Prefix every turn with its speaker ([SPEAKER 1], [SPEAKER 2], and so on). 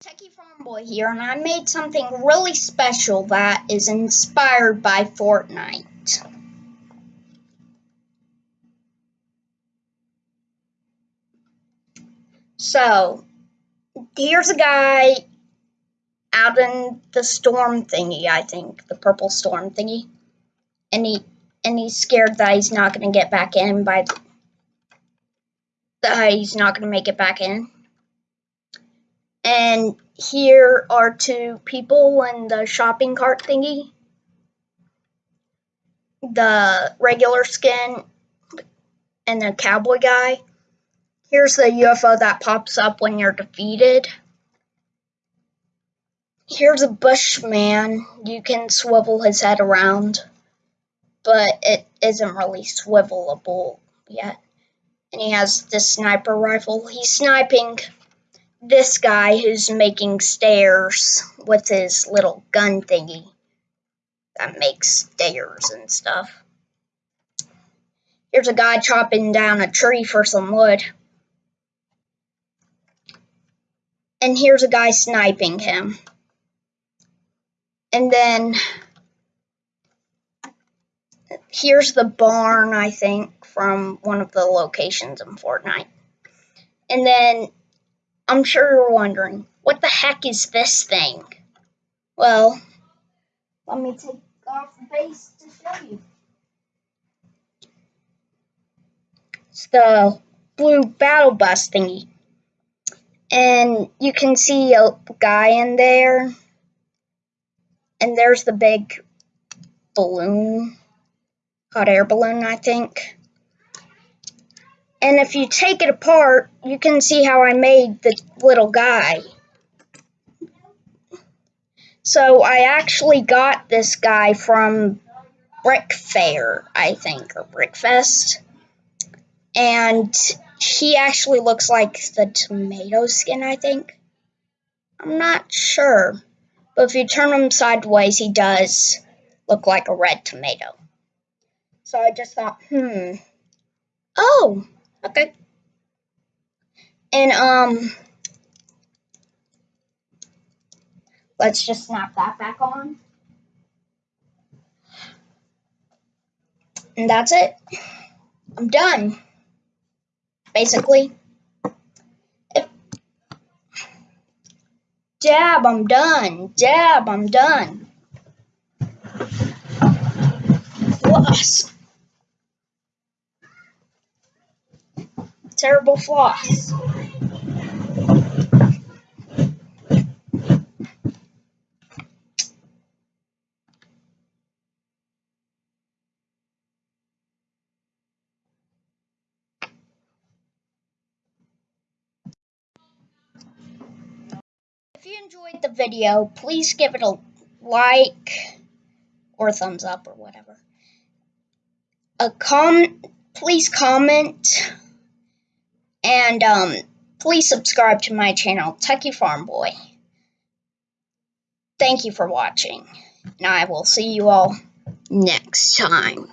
[SPEAKER 1] Techie Farm Boy here, and I made something really special that is inspired by Fortnite. So, here's a guy out in the storm thingy, I think, the purple storm thingy, and he and he's scared that he's not going to get back in by the, that he's not going to make it back in. And here are two people in the shopping cart thingy. The regular skin and the cowboy guy. Here's the UFO that pops up when you're defeated. Here's a bushman. You can swivel his head around, but it isn't really swivelable yet. And he has this sniper rifle. He's sniping this guy who's making stairs with his little gun thingy that makes stairs and stuff. Here's a guy chopping down a tree for some wood. And here's a guy sniping him. And then here's the barn, I think, from one of the locations in Fortnite. And then I'm sure you're wondering, what the heck is this thing? Well, let me take off the base to show you. It's the blue battle bus thingy. And you can see a guy in there. And there's the big balloon, hot air balloon, I think. And if you take it apart, you can see how I made the little guy. So I actually got this guy from Brick Fair, I think, or Brickfest. And he actually looks like the tomato skin, I think. I'm not sure. But if you turn him sideways, he does look like a red tomato. So I just thought, hmm. Oh, Okay. And, um, let's just snap that back on. And that's it. I'm done. Basically. If, dab, I'm done. Dab, I'm done. Plus. Terrible floss. If you enjoyed the video, please give it a like or thumbs up or whatever. A com please comment and um, please subscribe to my channel, Techie Farm Boy. Thank you for watching, and I will see you all next time.